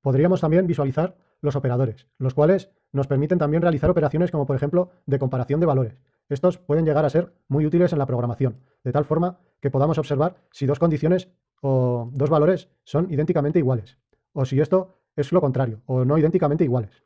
Podríamos también visualizar los operadores, los cuales nos permiten también realizar operaciones como por ejemplo de comparación de valores. Estos pueden llegar a ser muy útiles en la programación, de tal forma que podamos observar si dos condiciones o dos valores son idénticamente iguales, o si esto es lo contrario, o no idénticamente iguales.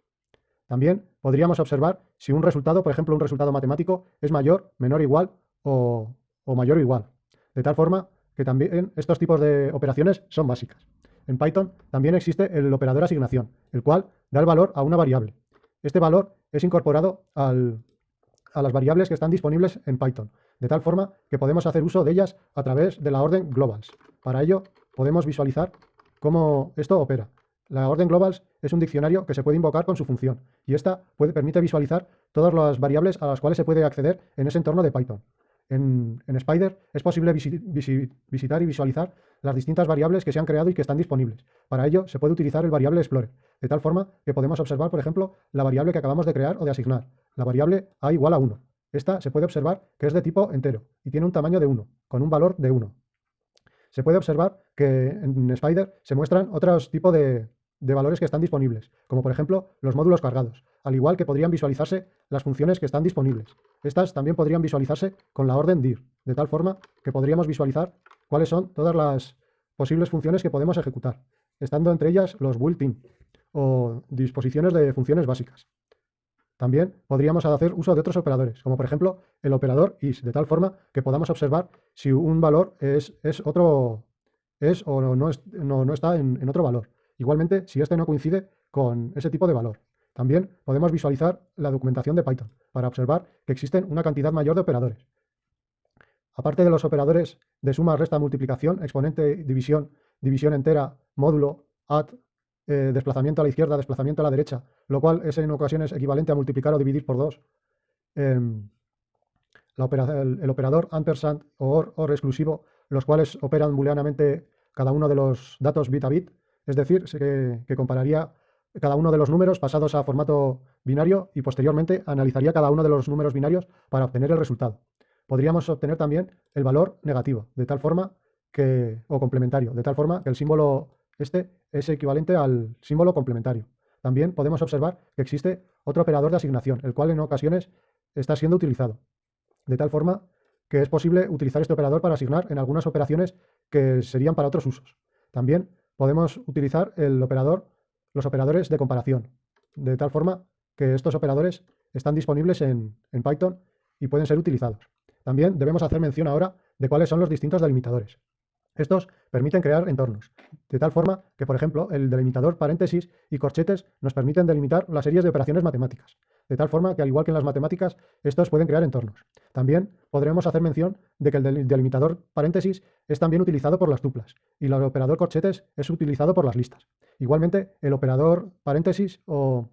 También podríamos observar si un resultado, por ejemplo, un resultado matemático, es mayor, menor, igual o, o mayor o igual. De tal forma que también estos tipos de operaciones son básicas. En Python también existe el operador asignación, el cual da el valor a una variable. Este valor es incorporado a las variables que están disponibles en Python, de tal forma que podemos hacer uso de ellas a través de la orden globals. Para ello podemos visualizar cómo esto opera. La orden globals es un diccionario que se puede invocar con su función y esta puede, permite visualizar todas las variables a las cuales se puede acceder en ese entorno de Python. En, Spider es posible visitar y visualizar las distintas variables que se han creado y que están disponibles. Para ello se puede utilizar el variable Explorer, de tal forma que podemos observar, por ejemplo, la variable que acabamos de crear o de asignar, la variable a igual a 1. Esta se puede observar que es de tipo entero y tiene un tamaño de 1, con un valor de 1. Se puede observar que en Spider se muestran otros tipos de, de valores que están disponibles, como por ejemplo los módulos cargados, al igual que podrían visualizarse las funciones que están disponibles. Estas también podrían visualizarse con la orden dir, de tal forma que podríamos visualizar cuáles son todas las posibles funciones que podemos ejecutar, estando entre ellas los built-in o disposiciones de funciones básicas. También podríamos hacer uso de otros operadores, como por ejemplo el operador is, de tal forma que podamos observar si un valor es, es otro es o no, no, está en otro valor. Igualmente, si este no coincide con ese tipo de valor. También podemos visualizar la documentación de Python para observar que existen una cantidad mayor de operadores. Aparte de los operadores de suma, resta, multiplicación, exponente, división, división entera, módulo, add, eh, desplazamiento a la izquierda, desplazamiento a la derecha, lo cual es en ocasiones equivalente a multiplicar o dividir por dos. Em, el, operador ampersand o or, or exclusivo, los cuales operan booleanamente cada uno de los datos bit a bit, es decir, que, compararía cada uno de los números pasados a formato binario y posteriormente analizaría cada uno de los números binarios para obtener el resultado. Podríamos obtener también el valor negativo, de tal forma que, o complementario, de tal forma que el símbolo este es equivalente al símbolo complementario. También podemos observar que existe otro operador de asignación, el cual en ocasiones está siendo utilizado, de tal forma que es posible utilizar este operador para asignar en algunas operaciones que serían para otros usos. También podemos utilizar el operador, los operadores de comparación, de tal forma que estos operadores están disponibles en, en Python y pueden ser utilizados. También debemos hacer mención ahora de cuáles son los distintos delimitadores. Estos permiten crear entornos, de tal forma que, por ejemplo, el delimitador paréntesis y corchetes nos permiten delimitar las series de operaciones matemáticas, de tal forma que, al igual que en las matemáticas, estos pueden crear entornos. También podremos hacer mención de que el delimitador paréntesis es también utilizado por las tuplas y el operador corchetes es utilizado por las listas. Igualmente, el operador paréntesis o,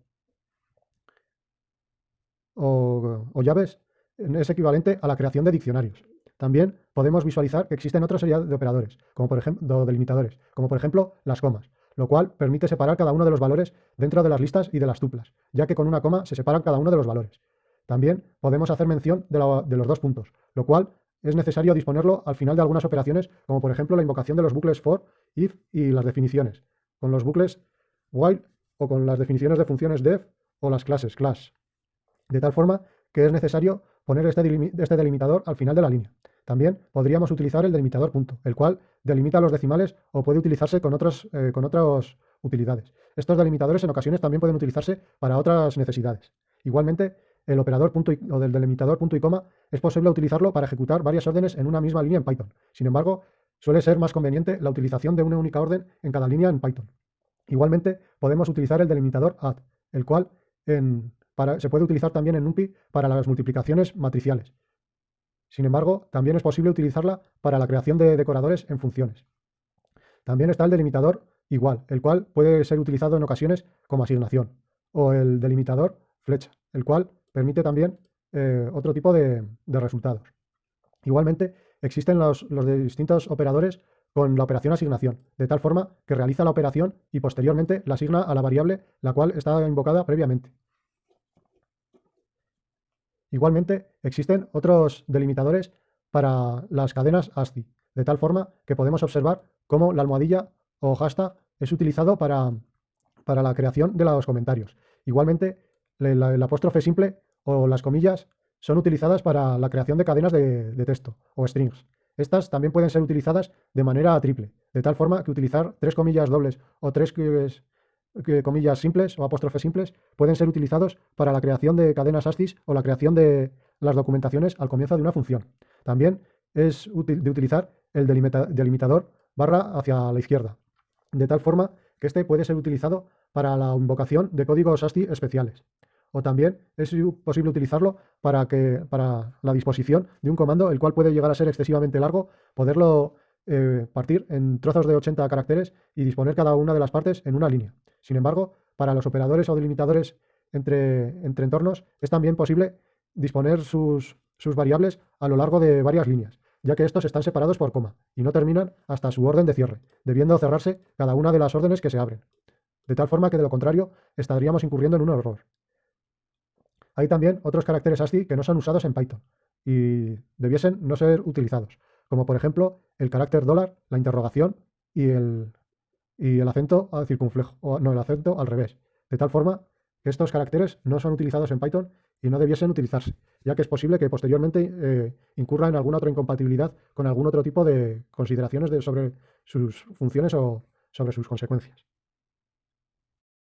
o llaves es equivalente a la creación de diccionarios. También podemos visualizar que existen otra serie de operadores, como por ejemplo, delimitadores, como por ejemplo las comas, lo cual permite separar cada uno de los valores dentro de las listas y de las tuplas, ya que con una coma se separan cada uno de los valores. También podemos hacer mención de, los dos puntos, lo cual es necesario disponerlo al final de algunas operaciones, como por ejemplo la invocación de los bucles for, if y las definiciones, con los bucles while o con las definiciones de funciones def o las clases class. De tal forma que es necesario poner este, este delimitador al final de la línea. También podríamos utilizar el delimitador punto, el cual delimita los decimales o puede utilizarse con, otros, eh, con otras utilidades. Estos delimitadores en ocasiones también pueden utilizarse para otras necesidades. Igualmente, el operador punto o del delimitador punto y coma es posible utilizarlo para ejecutar varias órdenes en una misma línea en Python. Sin embargo, suele ser más conveniente la utilización de una única orden en cada línea en Python. Igualmente, podemos utilizar el delimitador add, el cual se puede utilizar también en NumPy para las multiplicaciones matriciales. Sin embargo, también es posible utilizarla para la creación de decoradores en funciones. También está el delimitador igual, el cual puede ser utilizado en ocasiones como asignación, o el delimitador flecha, el cual permite también eh, otro tipo de, resultados. Igualmente, existen los, los distintos operadores con la operación asignación, de tal forma que realiza la operación y posteriormente la asigna a la variable la cual está invocada previamente. Igualmente, existen otros delimitadores para las cadenas ASCII, de tal forma que podemos observar cómo la almohadilla o hashtag es utilizado para para la creación de los comentarios. Igualmente, el apóstrofe simple o las comillas son utilizadas para la creación de cadenas de, texto o strings. Estas también pueden ser utilizadas de manera triple, de tal forma que utilizar tres comillas dobles o tres comillas simples o apóstrofes simples pueden ser utilizados para la creación de cadenas ASCII o la creación de las documentaciones al comienzo de una función. También es útil de utilizar el delimitador barra hacia la izquierda, de tal forma que este puede ser utilizado para la invocación de códigos ASCII especiales. O también es posible utilizarlo para, que, para la disposición de un comando, el cual puede llegar a ser excesivamente largo, poderlo eh, partir en trozos de 80 caracteres y disponer cada una de las partes en una línea. Sin embargo, para los operadores o delimitadores entre, entre entornos es también posible disponer sus, sus variables a lo largo de varias líneas, ya que estos están separados por coma y no terminan hasta su orden de cierre, debiendo cerrarse cada una de las órdenes que se abren. De tal forma que de lo contrario estaríamos incurriendo en un error. Hay también otros caracteres ASCII que no son usados en Python y debiesen no ser utilizados, como por ejemplo el carácter dólar, la interrogación y el, y el acento al circunflejo, o no, el acento al revés, de tal forma que estos caracteres no son utilizados en Python y no debiesen utilizarse, ya que es posible que posteriormente eh, incurra en alguna otra incompatibilidad con algún otro tipo de consideraciones sobre sus funciones o sobre sus consecuencias.